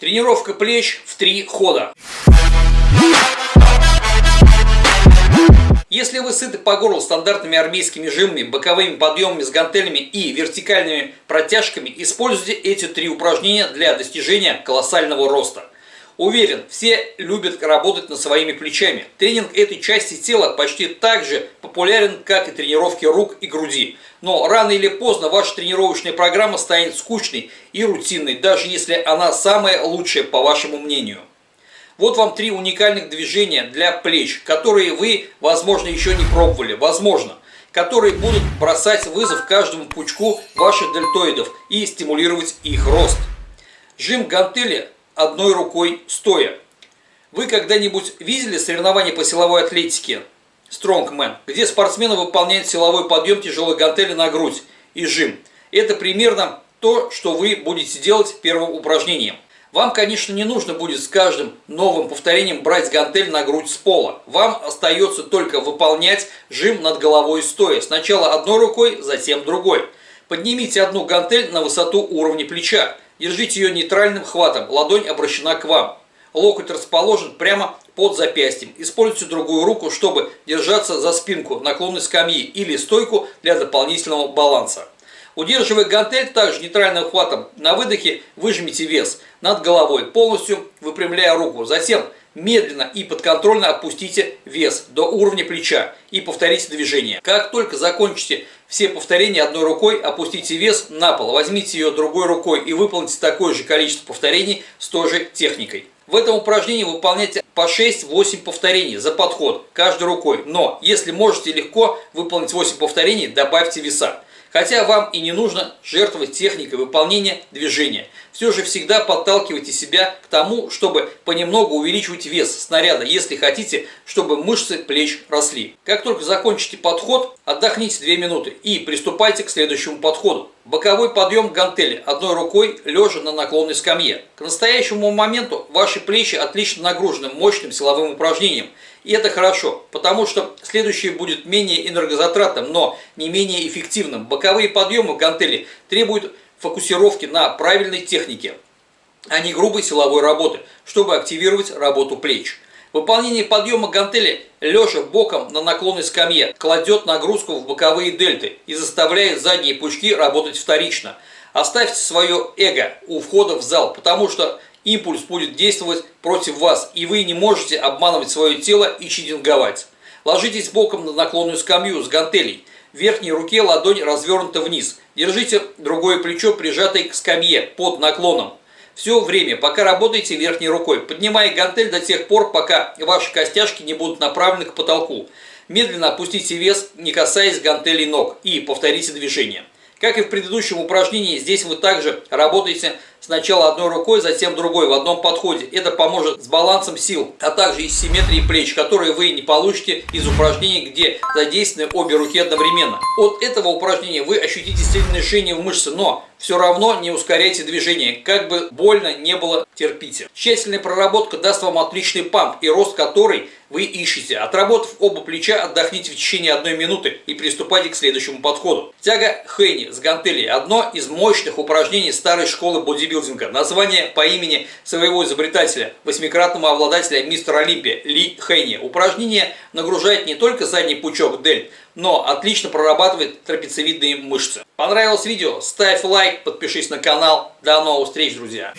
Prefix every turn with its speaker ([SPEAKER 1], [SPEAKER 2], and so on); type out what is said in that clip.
[SPEAKER 1] Тренировка плеч в три хода. Если вы сыты по горло стандартными армейскими жимами, боковыми подъемами с гантелями и вертикальными протяжками, используйте эти три упражнения для достижения колоссального роста. Уверен, все любят работать над своими плечами. Тренинг этой части тела почти так же популярен, как и тренировки рук и груди. Но рано или поздно ваша тренировочная программа станет скучной и рутинной, даже если она самая лучшая по вашему мнению. Вот вам три уникальных движения для плеч, которые вы, возможно, еще не пробовали, возможно, которые будут бросать вызов каждому пучку ваших дельтоидов и стимулировать их рост. Жим гантели одной рукой стоя. Вы когда-нибудь видели соревнования по силовой атлетике Strongman, где спортсмены выполняют силовой подъем тяжелой гантели на грудь и жим? Это примерно то, что вы будете делать первым упражнением. Вам, конечно, не нужно будет с каждым новым повторением брать гантель на грудь с пола. Вам остается только выполнять жим над головой стоя. Сначала одной рукой, затем другой. Поднимите одну гантель на высоту уровня плеча. Держите ее нейтральным хватом, ладонь обращена к вам. Локоть расположен прямо под запястьем. Используйте другую руку, чтобы держаться за спинку наклонной скамьи или стойку для дополнительного баланса. Удерживая гантель также нейтральным хватом, на выдохе выжмите вес над головой, полностью выпрямляя руку. Затем медленно и подконтрольно опустите вес до уровня плеча и повторите движение. Как только закончите все повторения одной рукой, опустите вес на пол, возьмите ее другой рукой и выполните такое же количество повторений с той же техникой. В этом упражнении выполняйте по 6-8 повторений за подход каждой рукой. Но если можете легко выполнить 8 повторений, добавьте веса. Хотя вам и не нужно жертвовать техникой выполнения движения. Все же всегда подталкивайте себя к тому, чтобы понемногу увеличивать вес снаряда, если хотите, чтобы мышцы плеч росли. Как только закончите подход, отдохните 2 минуты и приступайте к следующему подходу. Боковой подъем гантели одной рукой лежа на наклонной скамье. К настоящему моменту ваши плечи отлично нагружены мощным силовым упражнением – и это хорошо, потому что следующее будет менее энергозатратным, но не менее эффективным. Боковые подъемы гантели требуют фокусировки на правильной технике, а не грубой силовой работы, чтобы активировать работу плеч. Выполнение подъема гантели лежа боком на наклонной скамье кладет нагрузку в боковые дельты и заставляет задние пучки работать вторично. Оставьте свое эго у входа в зал, потому что импульс будет действовать против вас, и вы не можете обманывать свое тело и читинговать. Ложитесь боком на наклонную скамью с гантелей. В верхней руке ладонь развернута вниз. Держите другое плечо, прижатое к скамье, под наклоном. Все время, пока работаете верхней рукой, поднимая гантель до тех пор, пока ваши костяшки не будут направлены к потолку. Медленно опустите вес, не касаясь гантелей ног, и повторите движение. Как и в предыдущем упражнении, здесь вы также работаете сначала одной рукой, затем другой в одном подходе. Это поможет с балансом сил, а также и симметрией плеч, которые вы не получите из упражнений, где задействованы обе руки одновременно. От этого упражнения вы ощутите сильное жжение в мышце, но все равно не ускоряйте движение, как бы больно не было, терпите. Тщательная проработка даст вам отличный памп и рост который вы ищете. Отработав оба плеча, отдохните в течение одной минуты и приступайте к следующему подходу. Тяга Хейни с гантелей – одно из мощных упражнений старой школы бодибилдинга. Название по имени своего изобретателя, восьмикратного обладателя мистера Олимпия Ли Хейни. Упражнение нагружает не только задний пучок дель, но отлично прорабатывает трапециевидные мышцы. Понравилось видео? Ставь лайк, подпишись на канал. До новых встреч, друзья!